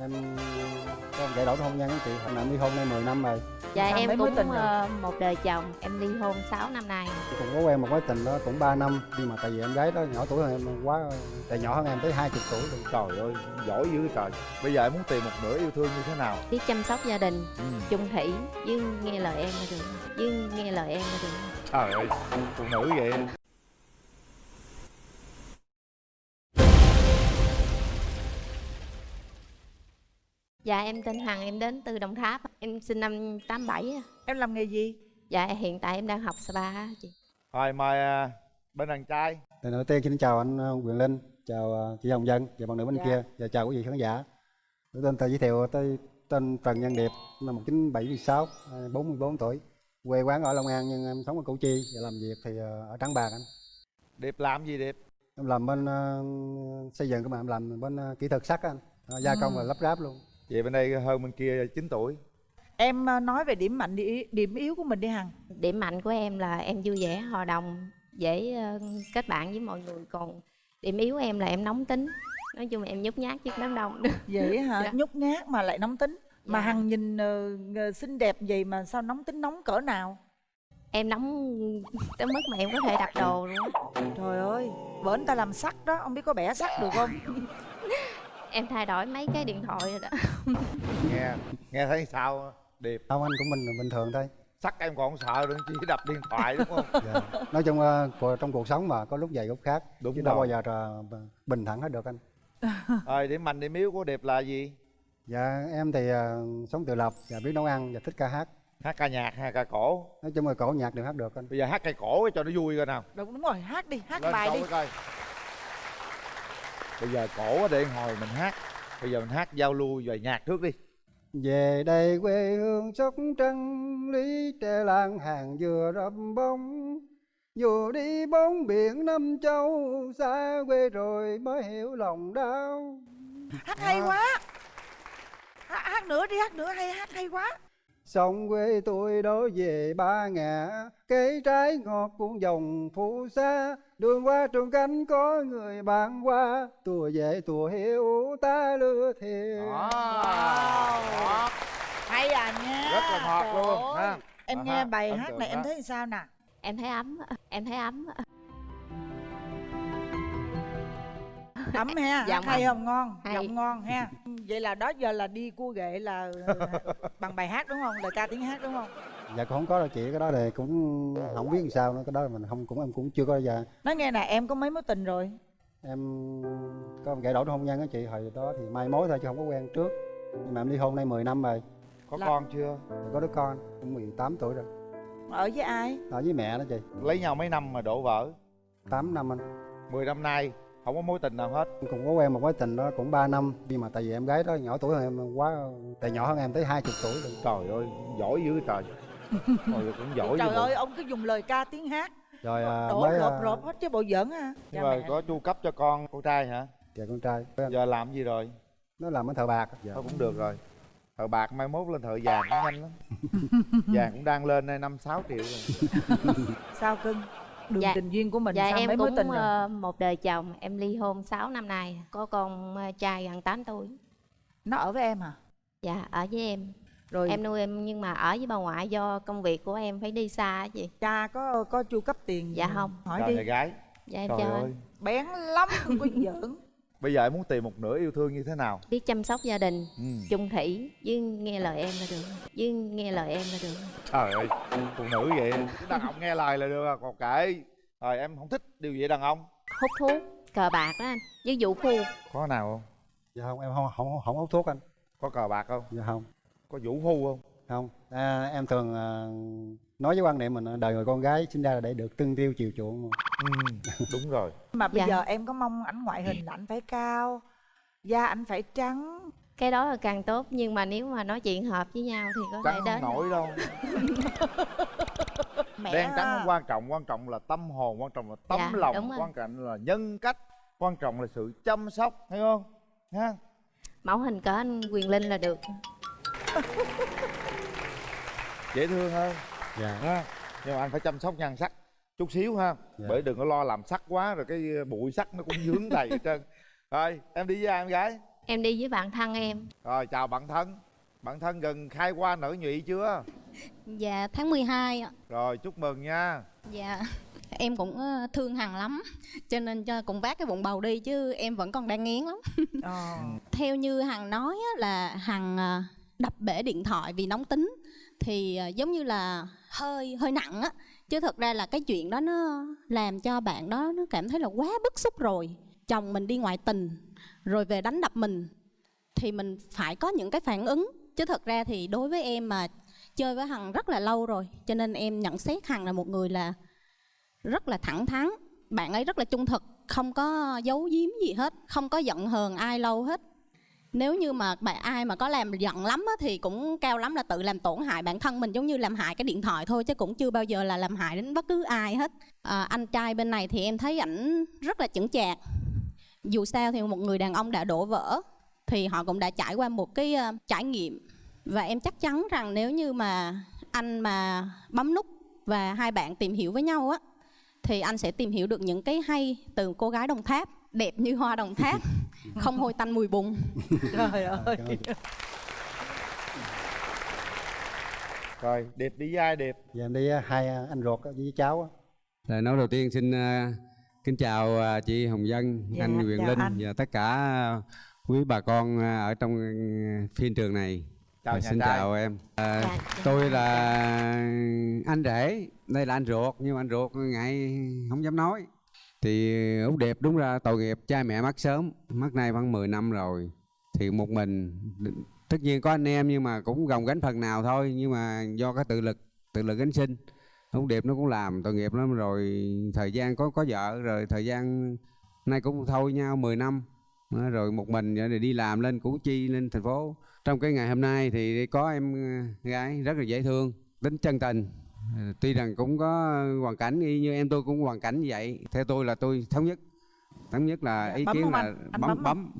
em có giải đổi hôn nhân á chị. Hồi nào em ly hôn nay 10 năm rồi. Dạ Sao em cũng tình ờ, một đời chồng Em ly hôn 6 năm nay. Cũng có quen một mối tình đó cũng 3 năm nhưng mà tại vì em gái đó nhỏ tuổi hơn em quá tại nhỏ hơn em tới 20 tuổi rồi trời ơi giỏi dữ trời. Bây giờ em muốn tìm một nửa yêu thương như thế nào? Biết chăm sóc gia đình ừ. chung thủy Với nghe lời em là được. Với nghe lời em là được. Trời ơi phụ nữ vậy Dạ em tên Hằng em đến từ Đồng Tháp Em sinh năm 87 á. Em làm nghề gì? Dạ hiện tại em đang học spa chị rồi mời à, bên đàn trai Lần đầu tiên xin chào anh ờ, Quyền Linh, chào ờ, chị Hồng Dân và bạn nữ bên Dạ. kia và chào quý vị khán giả. Tôi tên tự giới thiệu tôi tên Trần Nhân Điệp, năm 1976, ờ, 44 tuổi. Quê quán ở Long An nhưng em sống ở Củ Chi và làm việc thì ở Trảng Bàng anh. điệp làm gì điệp Em làm bên ờ, xây dựng các bạn em làm bên ờ, kỹ thuật sắt anh, gia công và lắp ráp luôn. Vậy bên đây hơn bên kia 9 tuổi Em ờ, nói về điểm mạnh đi- điểm yếu của mình đi Hằng Điểm mạnh của em là em vui vẻ, hòa đồng, dễ ờ, kết bạn với mọi người Còn điểm yếu em là em nóng tính Nói chung là em nhút nhát trước đám đông Vậy hả? Dạ. Nhút nhát mà lại nóng tính Mà Dạ. Hằng nhìn ờ, xinh đẹp vậy mà sao nóng tính nóng cỡ nào Em nóng tới mức mà em có thể đặt đồ luôn. Trời ơi anh ta làm sắt đó Ông biết có bẻ sắt được không? Em thay đổi mấy cái điện thoại rồi đó nghe nghe thấy sao điệp Không anh cũng bình bình thường thôi. sắc em còn không sợ đừng chỉ đập điện thoại đúng không Dạ. Nói chung cuộc- trong cuộc sống mà có lúc dày lúc khác, Đúng chứ đâu bao giờ là bình thản hết được anh. rồi điểm mạnh điểm yếu của điệp là gì Dạ em thì ờ, sống tự lập và biết nấu ăn và thích ca hát. hát ca nhạc hay ca cổ Nói chung là cổ nhạc đều hát được anh. bây giờ hát cây cổ cho nó vui coi nào Đúng, đúng rồi hát đi Hát lên bài đi coi bây giờ cổ để hồi mình hát. Bây giờ mình hát giao lưu về nhạc trước đi. Về đây quê hương sóc trăng Lý tre làng hàng dừa rậm bông. Dù đi bóng biển năm châu Xa quê rồi mới hiểu lòng đau. Hát hay quá. Hát, hát nữa đi hát nữa hay hát hay quá Sông quê tôi đổ về ba ngã Cây trái ngọt cuốn dòng phù sa Đường qua trùng cánh có người bạn qua Tùa về tùa hiểu ta lừa thiệt đó Hay à nha. Rất là ngọt Trời luôn ha Em À nghe bài hát này em đó. thấy sao nè Em thấy ấm, em thấy ấm ấm ha Giọng hát hay không? Ngon Hay. giọng ngon ha. Vậy là đó giờ là đi cua ghệ là ờ, bằng bài hát đúng không? Lời ca tiếng hát đúng không? Dạ cũng không có đâu chị. Cái đó thì cũng không biết làm sao nữa. Cái đó mình không cũng em cũng chưa có giờ. Nói nghe nè em có mấy mối tình rồi? Em có một giải đổi hôn nhân á chị. Hồi đó thì mai mối thôi chứ không có quen trước. Nhưng mà em ly hôn nay 10 năm rồi. Có Là- con chưa? Có đứa con cũng 18 tuổi rồi. Ở với ai? Ở với mẹ đó chị. Lấy nhau mấy năm mà đổ vỡ? 8 năm anh. 10 năm nay không có mối tình nào hết. Cũng có quen một mối tình đó cũng 3 năm. Nhưng mà tại vì em gái đó nhỏ tuổi hơn em quá tại nhỏ hơn em tới 20 tuổi rồi. Trời ơi giỏi dữ trời. Ôi, cũng giỏi trời ơi ông cứ dùng lời ca tiếng hát. Rồi à, đổ mới rộp à, rộp hết chứ bộ giỡn ha nhưng Cha mà có chu cấp cho con con trai hả? Dạ con trai. Giờ làm gì rồi? Nó làm ở thợ bạc. Dạ. thôi cũng được rồi. Thợ bạc mai mốt lên thợ vàng cũng nhanh lắm. Vàng cũng đang lên đây năm sáu triệu rồi. Sao cưng đường Dạ. tình duyên của mình Dạ sao em mấy mối cũng tình rồi? ờ, một đời chồng Em ly hôn 6 năm nay Có con ờ, trai gần 8 tuổi. Nó ở với em hả? Dạ ở với em. Rồi Em nuôi em nhưng mà ở với bà ngoại do công việc của em phải đi xa á chị. Cha có có chu cấp tiền Dạ không. hỏi trời đi. gái. Dạ em trời chào ơi. Bén lắm không có giỡn bây giờ em muốn tìm một nửa yêu thương như thế nào? Biết chăm sóc gia đình ừ. chung thủy Với nghe lời em là được. Với nghe lời em là được. Trời ơi phụ nữ vậy Chứ đàn ông nghe lời là được à còn kệ rồi em không thích điều gì đàn ông? Hút thuốc, cờ bạc đó anh Với vụ phu. Có nào không? Dạ không em không không không hút thuốc anh. Có cờ bạc không? Dạ không. Có vũ phu không không. À, em thường à, nói với quan niệm mình à, đời người con gái sinh ra là để được tương tiêu chiều chuộng. Ừ, đúng rồi. Mà bây Dạ. giờ em có mong ảnh ngoại hình là ảnh phải cao da ảnh phải trắng. Cái đó là càng tốt Nhưng mà nếu mà nói chuyện hợp với nhau Thì có thể trắng đến không nổi đâu. Mẹ đen trắng à. không quan trọng quan trọng là tâm hồn quan trọng là tấm Dạ, lòng quan trọng là nhân cách quan trọng là sự chăm sóc thấy không? Ha? Mẫu hình cỡ anh Quyền Linh là được dễ thương hơn. Dạ. Ha nhưng mà anh phải chăm sóc nhan sắc chút xíu ha Dạ. bởi đừng có lo làm sắc quá rồi cái bụi sắc nó cũng dướng đầy hết trơn. Rồi em đi với ai em gái? Em đi với bạn thân em. Rồi chào bạn thân. Bạn thân gần khai qua nở nhụy chưa? Dạ tháng 12 ạ. rồi chúc mừng nha. Dạ em cũng ờ, thương Hằng lắm cho nên cho cũng vác cái bụng bầu đi chứ em vẫn còn đang nghiến lắm. Ờ. Theo như Hằng nói á, là Hằng ờ, đập bể điện thoại vì nóng tính thì à, giống như là hơi hơi nặng á. Chứ thật ra là cái chuyện đó nó làm cho bạn đó nó cảm thấy là quá bức xúc rồi. Chồng mình đi ngoại tình, rồi về đánh đập mình, thì mình phải có những cái phản ứng. Chứ thật ra thì đối với em mà chơi với Hằng rất là lâu rồi, cho nên em nhận xét Hằng là một người là rất là thẳng thắn. Bạn ấy rất là trung thực, không có giấu giếm gì hết, không có giận hờn ai lâu hết nếu như mà bạn ai mà có làm giận lắm á, thì cũng cao lắm là tự làm tổn hại bản thân mình giống như làm hại cái điện thoại thôi chứ cũng chưa bao giờ là làm hại đến bất cứ ai hết. À, anh trai bên này thì em thấy ảnh rất là chững chạc. Dù sao thì một người đàn ông đã đổ vỡ thì họ cũng đã trải qua một cái uh, trải nghiệm. Và em chắc chắn rằng nếu như mà anh mà bấm nút và hai bạn tìm hiểu với nhau á thì anh sẽ tìm hiểu được những cái hay từ cô gái đồng tháp đẹp như hoa đồng tháp không hôi tanh mùi bùn trời ơi rồi điệp đi với ai điệp Giờ em đi hai anh ruột với cháu á. Lời nói đầu tiên xin à, kính chào à, chị Hồng Dân, Dạ, anh Quyền chào Linh anh. và tất cả quý bà con à, ở trong phiên trường này. chào xin trai chào em. À, Dạ, tôi là anh rể, đây là anh ruột nhưng mà anh ruột ngại không dám nói. Thì Út Đẹp đúng ra tội nghiệp cha mẹ mất sớm, mất nay khoảng 10 năm rồi. Thì một mình tất nhiên có anh em nhưng mà cũng gồng gánh phần nào thôi. Nhưng mà do cái tự lực tự lực gánh sinh. Út đẹp nó cũng làm tội nghiệp lắm. Rồi thời gian có có vợ rồi thời gian nay cũng thôi nhau 10 năm. Rồi một mình rồi đi làm lên củ chi lên thành phố. Trong cái ngày hôm nay thì có em ờ, gái rất là dễ thương tính chân tình tuy rằng cũng có hoàn cảnh y như em tôi cũng hoàn cảnh như vậy. Theo tôi là tôi thống nhất. Thống nhất là Dạ, ý bấm kiến là anh? Anh bấm bấm bấm.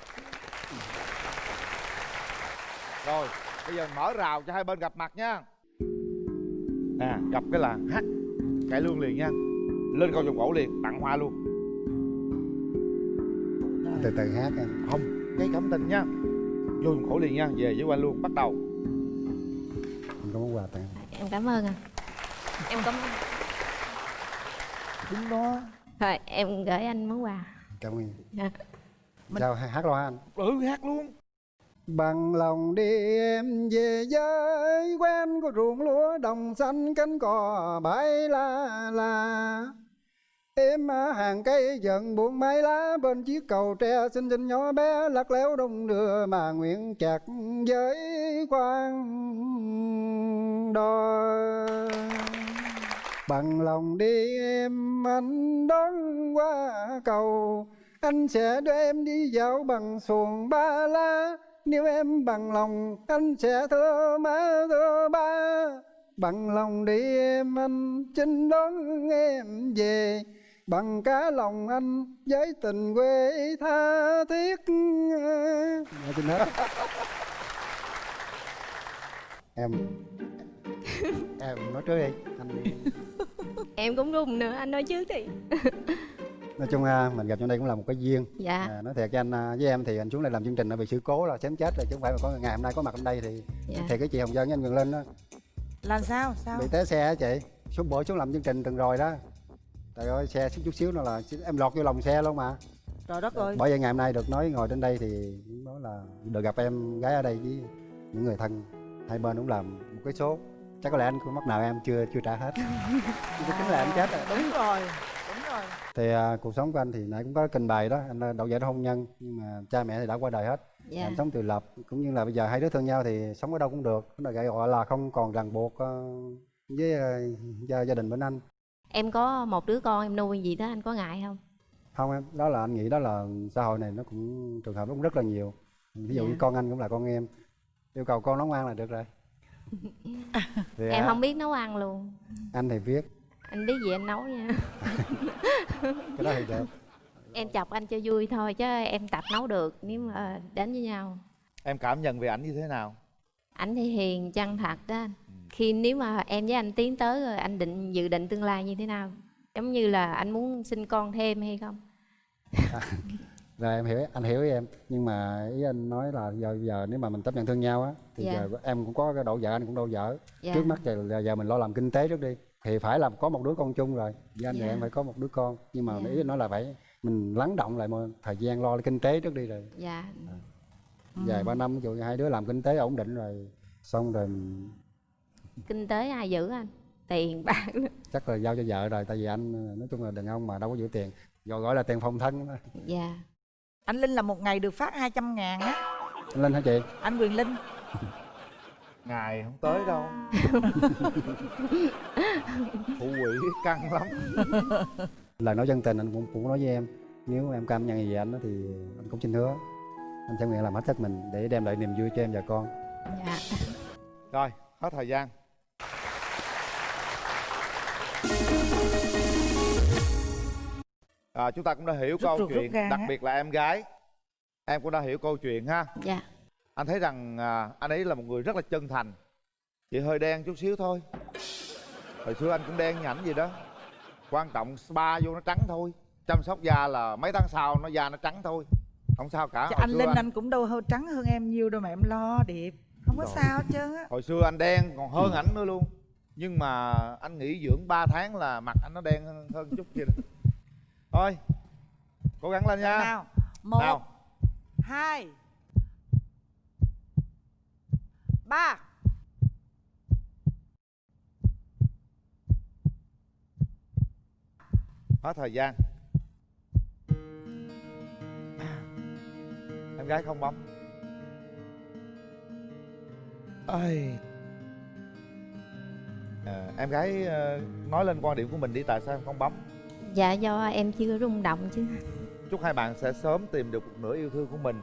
Rồi bây giờ mở rào cho hai bên gặp mặt nha. Nè gặp cái là hát cải lương liền nha. Lên câu vòng cổ liền tặng hoa luôn. Từ từ hát em. Không gây cảm tình nha. Vô vòng cổ liền nha về với anh luôn bắt đầu. Em có món quà tặng. Em. cảm ơn anh em cảm ơn. Đúng đó. Thôi em gửi anh món quà. Cảm ơn. Dạ. Mình- sao hát lo anh. Ừ hát luôn. Bằng lòng đi em về với quen của ruộng lúa đồng xanh cánh cò bãi la la. Em hàng cây dần buông mái lá bên chiếc cầu tre xinh xinh nhỏ bé lắc léo đông đưa mà nguyện chặt với quan đò bằng lòng đi em anh đón qua cầu. Anh sẽ đưa em đi dạo bằng xuồng ba la. Nếu em bằng lòng anh sẽ thưa má thưa ba. Bằng lòng đi em anh xin đón em về. Bằng cả lòng anh với tình quê tha thiết. Dạ, xin hết. Em em nói trước đi anh em cũng run nữa anh nói trước thì nói chung à, mình gặp trong đây cũng là một cái duyên. Dạ. À, nói thiệt cho anh à, với em thì anh xuống đây làm chương trình là bị sự cố là chém chết rồi chứ không phải mà có ngày hôm nay có mặt ở đây thì dạ. thiệt cái chị hồng dân với anh Quyền Linh đó. Làm sao? Sao? Bị té xe á chị. Xuống bữa xuống làm chương trình từng rồi đó. Trời ơi xe xíu chút xíu nữa là em lọt vô lòng xe luôn mà. Trời đất ơi. Bởi vậy ngày hôm nay được nói ngồi trên đây thì đó là được gặp em gái ở đây với những người thân. Hai bên cũng làm một cái số chắc có lẽ anh cũng mắc nào em chưa chưa trả hết. Tính là anh chết rồi. Đúng rồi đúng rồi. Thì à, cuộc sống của anh thì nãy cũng có trình bày đó anh là đậu giải hôn nhân nhưng mà cha mẹ thì đã qua đời hết. Dạ. Anh sống tự lập cũng như là bây giờ hai đứa thương nhau thì sống ở đâu cũng được. Nó gọi gọi là không còn ràng buộc ờ, với ờ, gia, gia đình bên anh. Em có một đứa con em nuôi gì đó anh có ngại không? Không em đó là anh nghĩ đó là xã hội này nó cũng trường hợp nó cũng rất là nhiều. Ví dụ Dạ. như con anh cũng là con em. Yêu cầu con nấu ăn là được rồi thì em à, không biết nấu ăn luôn. Anh thì viết. Anh biết gì anh nấu nha. Cái đó thì được. Em chọc anh cho vui thôi chứ em tập nấu được nếu mà đến với nhau. Em cảm nhận về ảnh như thế nào? Ảnh thì hiền chân thật đó anh. Khi nếu mà em với anh tiến tới rồi anh định dự định tương lai như thế nào? Giống như là anh muốn sinh con thêm hay không rồi em hiểu anh hiểu ý em. Nhưng mà ý anh nói là giờ giờ nếu mà mình chấp nhận thương nhau á thì Dạ. giờ em cũng có cái độ vợ anh cũng độ vợ dạ. Trước mắt giờ, giờ mình lo làm kinh tế trước đi thì phải làm có một đứa con chung rồi. Với anh thì Dạ. em phải có một đứa con. Nhưng mà Dạ. ý anh nói là phải mình lắng động lại một thời gian lo kinh tế trước đi rồi. Dạ. Vài ba năm dụ hai đứa làm kinh tế ổn định rồi xong rồi kinh tế ai giữ anh? Tiền bạc chắc là giao cho vợ rồi tại vì anh nói chung là đàn ông mà đâu có giữ tiền. Gọi gọi là tiền phòng thân đó. dạ anh linh là một ngày được phát 200 ngàn á. Anh lên hả chị? Anh quyền linh. Ngày không tới đâu. Phụ quỷ căng lắm. Lời nói chân tình anh cũng cũng nói với em. Nếu em cảm nhận gì về anh đó thì anh cũng xin hứa. Anh sẽ nguyện làm hết sức mình để đem lại niềm vui cho em và con. Dạ. Rồi hết thời gian à, chúng ta cũng đã hiểu Rút câu rút chuyện gan đặc biệt là em gái. Em cũng đã hiểu câu chuyện ha. Dạ. Anh thấy rằng à, anh ấy là một người rất là chân thành. Chỉ hơi đen chút xíu thôi. Hồi xưa anh cũng đen nhảnh gì đó. Quan trọng spa vô nó trắng thôi. Chăm sóc da là mấy tháng sau nó da nó trắng thôi. Không sao cả Chứ anh xưa linh anh cũng đâu hơi trắng hơn em nhiều đâu mà em lo điệp. Không có Rồi. sao hết trơn á. Hồi xưa anh đen còn hơn ảnh nữa luôn. Nhưng mà anh nghỉ dưỡng 3 tháng là mặt anh nó đen hơn, hơn chút kia rồi. Thôi cố gắng lên nha. Nào một nào hai ba. Hết thời gian. Em gái không bấm. Ơi à, em gái ờ, nói lên quan điểm của mình đi tại sao em không bấm dạ do em chưa rung động chứ. Chúc hai bạn sẽ sớm tìm được một nửa yêu thương của mình.